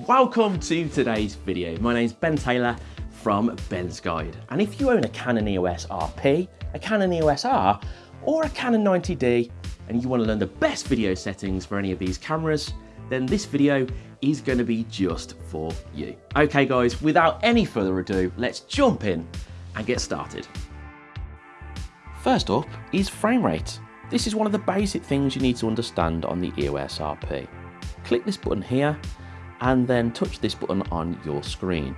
Welcome to today's video. My name is Ben Taylor from Ben's Guide. And if you own a Canon EOS RP, a Canon EOS R, or a Canon 90D, and you want to learn the best video settings for any of these cameras, then this video is going to be just for you. Okay guys, without any further ado, let's jump in and get started. First up is frame rate. This is one of the basic things you need to understand on the EOS RP. Click this button here and then touch this button on your screen.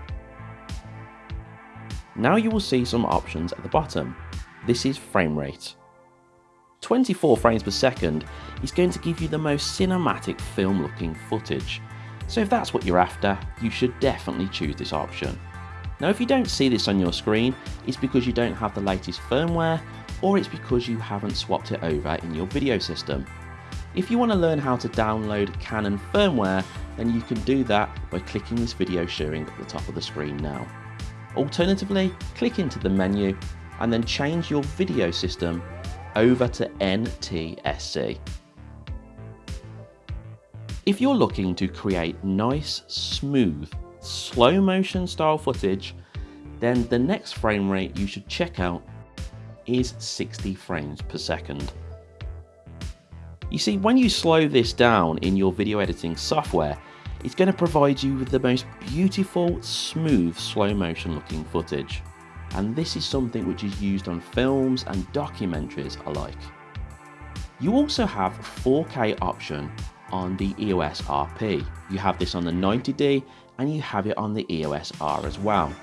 Now you will see some options at the bottom. This is frame rate. 24 frames per second is going to give you the most cinematic film looking footage. So if that's what you're after, you should definitely choose this option. Now if you don't see this on your screen, it's because you don't have the latest firmware or it's because you haven't swapped it over in your video system. If you want to learn how to download Canon firmware, then you can do that by clicking this video showing at the top of the screen now. Alternatively, click into the menu and then change your video system over to NTSC. If you're looking to create nice, smooth, slow motion style footage, then the next frame rate you should check out is 60 frames per second. You see, when you slow this down in your video editing software, it's going to provide you with the most beautiful, smooth, slow motion looking footage. And this is something which is used on films and documentaries alike. You also have 4K option on the EOS RP. You have this on the 90D and you have it on the EOS R as well.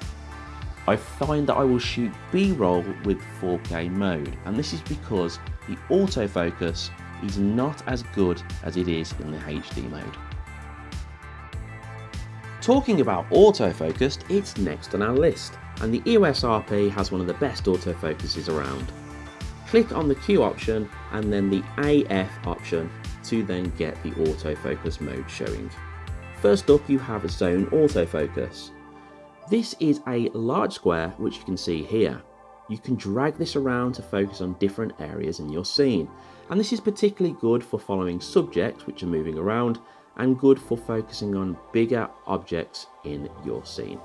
I find that I will shoot B-roll with 4K mode and this is because the autofocus is not as good as it is in the HD mode. Talking about autofocus, it's next on our list and the EOS RP has one of the best autofocuses around. Click on the Q option and then the AF option to then get the autofocus mode showing. First up you have a zone autofocus. This is a large square which you can see here. You can drag this around to focus on different areas in your scene and this is particularly good for following subjects which are moving around and good for focusing on bigger objects in your scene.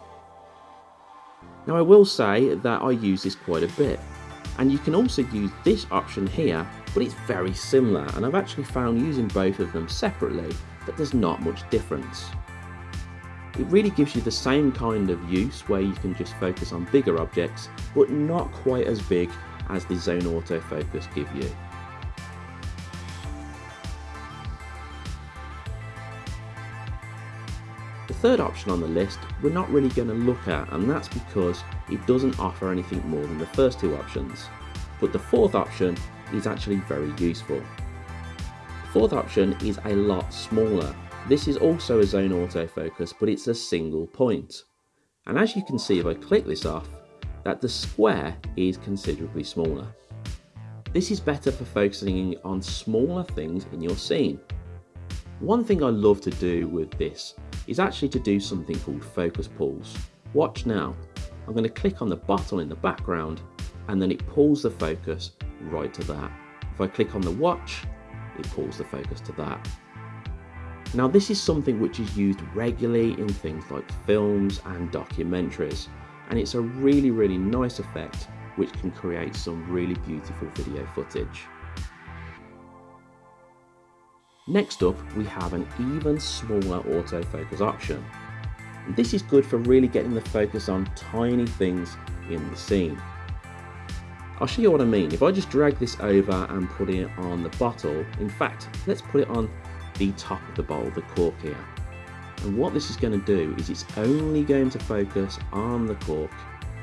Now I will say that I use this quite a bit and you can also use this option here but it's very similar and I've actually found using both of them separately that there's not much difference. It really gives you the same kind of use where you can just focus on bigger objects but not quite as big as the zone autofocus give you. The third option on the list we're not really going to look at and that's because it doesn't offer anything more than the first two options. But the fourth option is actually very useful. The fourth option is a lot smaller. This is also a zone autofocus but it's a single point. And as you can see if I click this off, that the square is considerably smaller. This is better for focusing on smaller things in your scene. One thing I love to do with this is actually to do something called focus pulls. Watch now. I'm going to click on the bottle in the background and then it pulls the focus right to that. If I click on the watch, it pulls the focus to that. Now this is something which is used regularly in things like films and documentaries and it's a really really nice effect which can create some really beautiful video footage. Next up, we have an even smaller autofocus option. This is good for really getting the focus on tiny things in the scene. I'll show you what I mean. If I just drag this over and put it on the bottle, in fact, let's put it on the top of the bowl, the cork here. And what this is going to do is it's only going to focus on the cork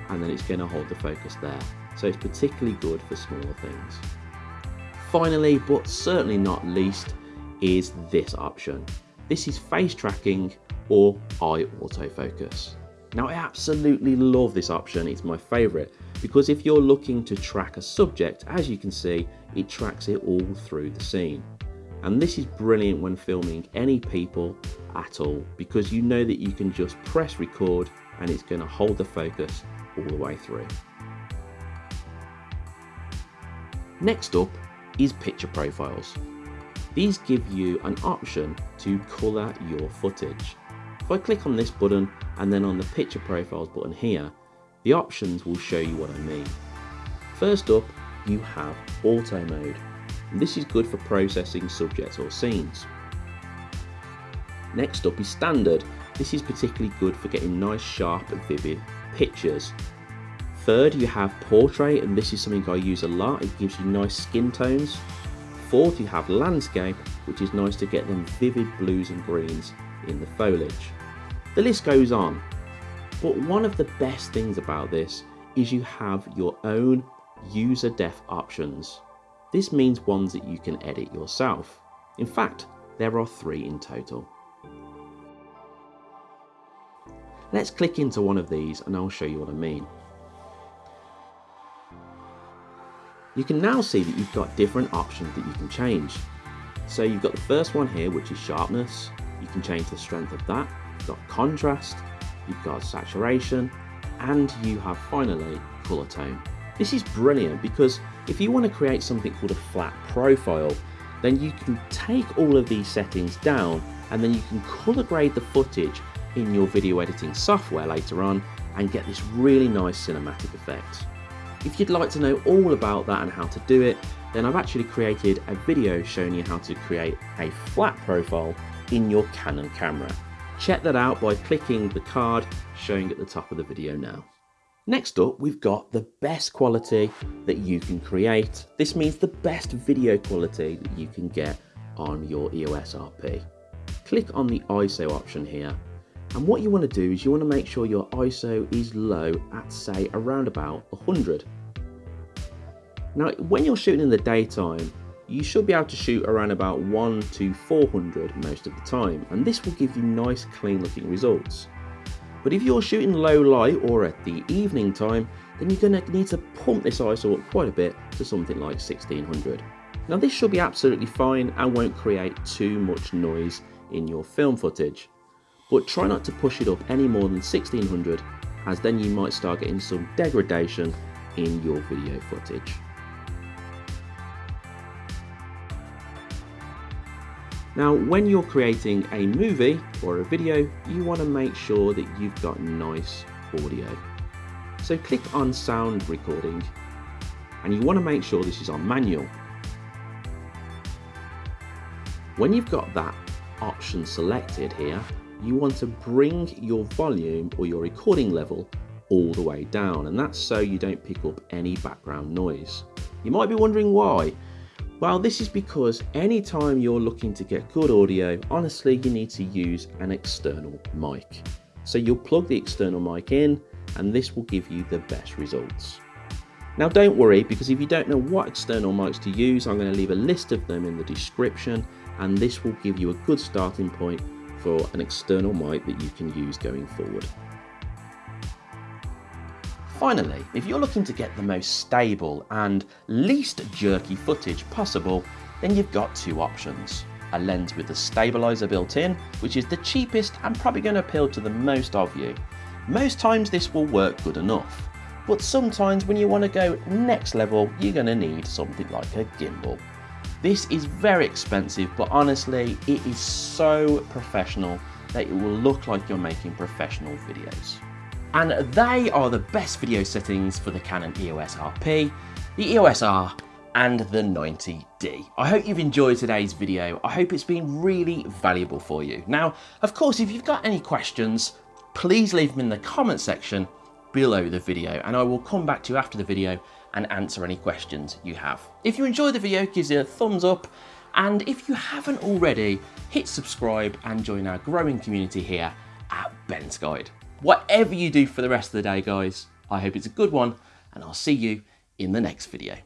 and then it's going to hold the focus there. So it's particularly good for smaller things. Finally, but certainly not least, is this option. This is face tracking or eye autofocus. Now I absolutely love this option, it's my favourite because if you're looking to track a subject, as you can see, it tracks it all through the scene. And this is brilliant when filming any people at all because you know that you can just press record and it's going to hold the focus all the way through. Next up is picture profiles. These give you an option to colour your footage. If I click on this button and then on the picture profiles button here, the options will show you what I mean. First up, you have auto mode. This is good for processing subjects or scenes. Next up is standard. This is particularly good for getting nice, sharp, and vivid pictures. Third, you have portrait, and this is something I use a lot. It gives you nice skin tones. Fourth, you have landscape, which is nice to get them vivid blues and greens in the foliage. The list goes on, but one of the best things about this is you have your own user def options. This means ones that you can edit yourself. In fact, there are three in total. Let's click into one of these and I'll show you what I mean. You can now see that you've got different options that you can change. So you've got the first one here, which is sharpness. You can change the strength of that. You've got contrast, you've got saturation, and you have finally color tone. This is brilliant because if you want to create something called a flat profile, then you can take all of these settings down and then you can color grade the footage in your video editing software later on and get this really nice cinematic effect. If you'd like to know all about that and how to do it, then I've actually created a video showing you how to create a flat profile in your Canon camera. Check that out by clicking the card showing at the top of the video now. Next up, we've got the best quality that you can create. This means the best video quality that you can get on your EOS RP. Click on the ISO option here. And what you want to do is you want to make sure your ISO is low at say around about 100. Now, when you're shooting in the daytime, you should be able to shoot around about 1 to 400 most of the time, and this will give you nice clean looking results. But if you're shooting low light or at the evening time, then you're going to need to pump this ISO up quite a bit to something like 1600. Now this should be absolutely fine and won't create too much noise in your film footage. But try not to push it up any more than 1600 as then you might start getting some degradation in your video footage. Now, when you're creating a movie or a video, you want to make sure that you've got nice audio. So click on sound recording and you want to make sure this is on manual. When you've got that option selected here, you want to bring your volume or your recording level all the way down and that's so you don't pick up any background noise. You might be wondering why. Well, this is because anytime you're looking to get good audio, honestly, you need to use an external mic. So you'll plug the external mic in and this will give you the best results. Now don't worry, because if you don't know what external mics to use, I'm going to leave a list of them in the description and this will give you a good starting point for an external mic that you can use going forward. Finally, if you're looking to get the most stable and least jerky footage possible, then you've got two options. A lens with a stabilizer built in, which is the cheapest and probably going to appeal to the most of you. Most times this will work good enough, but sometimes when you want to go next level, you're going to need something like a gimbal. This is very expensive, but honestly, it is so professional that it will look like you're making professional videos. And they are the best video settings for the Canon EOS RP, the EOS R, and the 90D. I hope you've enjoyed today's video. I hope it's been really valuable for you. Now, of course, if you've got any questions, please leave them in the comment section below the video and I will come back to you after the video and answer any questions you have. If you enjoyed the video, give it a thumbs up and if you haven't already, hit subscribe and join our growing community here at Ben's Guide. Whatever you do for the rest of the day, guys, I hope it's a good one, and I'll see you in the next video.